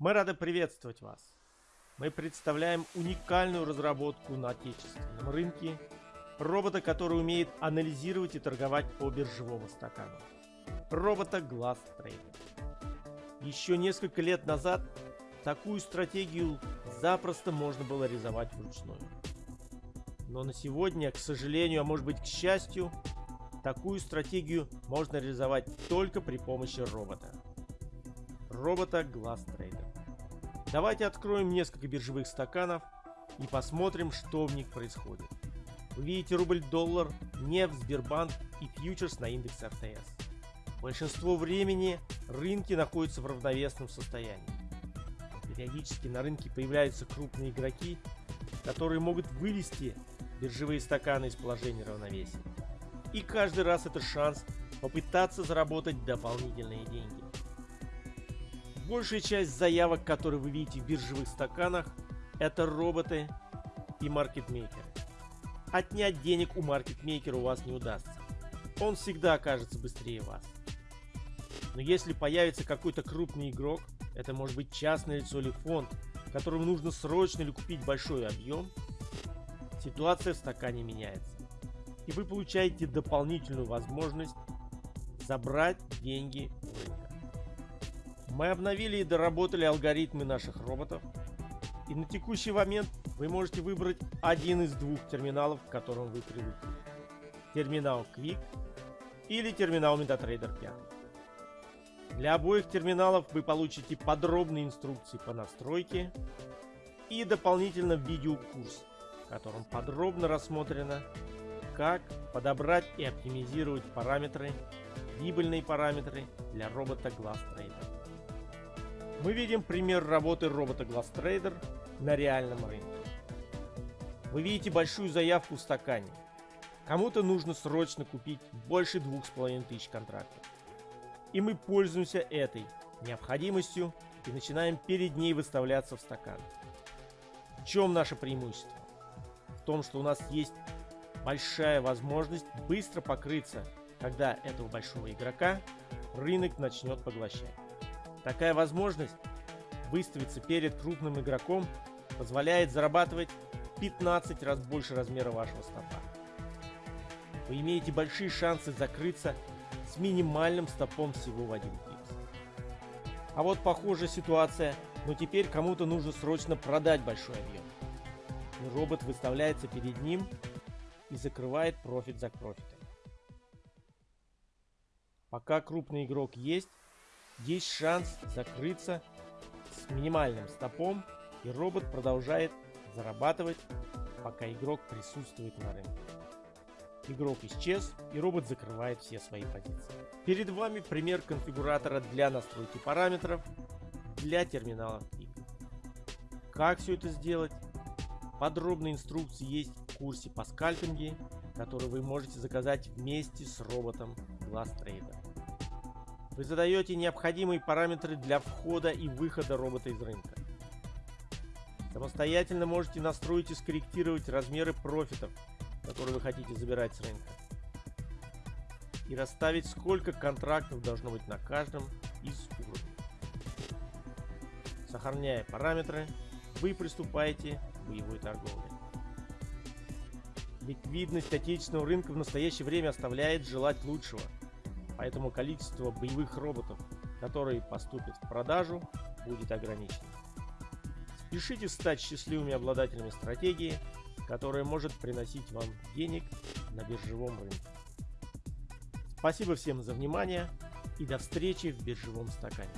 Мы рады приветствовать вас. Мы представляем уникальную разработку на отечественном рынке робота, который умеет анализировать и торговать по биржевому стакану. Робота Glass Trader. Еще несколько лет назад такую стратегию запросто можно было реализовать вручную. Но на сегодня, к сожалению, а может быть к счастью, такую стратегию можно реализовать только при помощи робота. Робота Glass Trader. Давайте откроем несколько биржевых стаканов и посмотрим, что в них происходит. Вы видите рубль-доллар, нефть, Сбербанк и фьючерс на индекс РТС. Большинство времени рынки находятся в равновесном состоянии. Периодически на рынке появляются крупные игроки, которые могут вывести биржевые стаканы из положения равновесия. И каждый раз это шанс попытаться заработать дополнительные деньги. Большая часть заявок, которые вы видите в биржевых стаканах, это роботы и маркетмейкеры. Отнять денег у маркетмейкера у вас не удастся. Он всегда окажется быстрее вас. Но если появится какой-то крупный игрок, это может быть частное лицо или фонд, которому нужно срочно или купить большой объем, ситуация в стакане меняется. И вы получаете дополнительную возможность забрать деньги у. Мы обновили и доработали алгоритмы наших роботов. И на текущий момент вы можете выбрать один из двух терминалов, к которым вы привыкли. Терминал Quick или терминал MetaTrader 5. Для обоих терминалов вы получите подробные инструкции по настройке и дополнительно видеокурс, в котором подробно рассмотрено, как подобрать и оптимизировать параметры, прибыльные параметры для робота Glass Trader. Мы видим пример работы робота Glass Trader на реальном рынке. Вы видите большую заявку в стакане. Кому-то нужно срочно купить больше двух с половиной тысяч контрактов. И мы пользуемся этой необходимостью и начинаем перед ней выставляться в стакан. В чем наше преимущество? В том, что у нас есть большая возможность быстро покрыться, когда этого большого игрока рынок начнет поглощать. Такая возможность выставиться перед крупным игроком позволяет зарабатывать 15 раз больше размера вашего стопа. Вы имеете большие шансы закрыться с минимальным стопом всего в один пикс. А вот похожая ситуация, но теперь кому-то нужно срочно продать большой объем. И робот выставляется перед ним и закрывает профит за профитом. Пока крупный игрок есть, есть шанс закрыться с минимальным стопом и робот продолжает зарабатывать, пока игрок присутствует на рынке. Игрок исчез и робот закрывает все свои позиции. Перед вами пример конфигуратора для настройки параметров для терминала Quick. Как все это сделать? Подробные инструкции есть в курсе по скальпинге, который вы можете заказать вместе с роботом Glass Trader. Вы задаете необходимые параметры для входа и выхода робота из рынка. Самостоятельно можете настроить и скорректировать размеры профитов, которые вы хотите забирать с рынка. И расставить, сколько контрактов должно быть на каждом из уровней. Сохраняя параметры, вы приступаете к боевой торговле. Ликвидность отечественного рынка в настоящее время оставляет желать лучшего, поэтому количество боевых роботов, которые поступят в продажу, будет ограничено. Спешите стать счастливыми обладателями стратегии, которая может приносить вам денег на биржевом рынке. Спасибо всем за внимание и до встречи в биржевом стакане.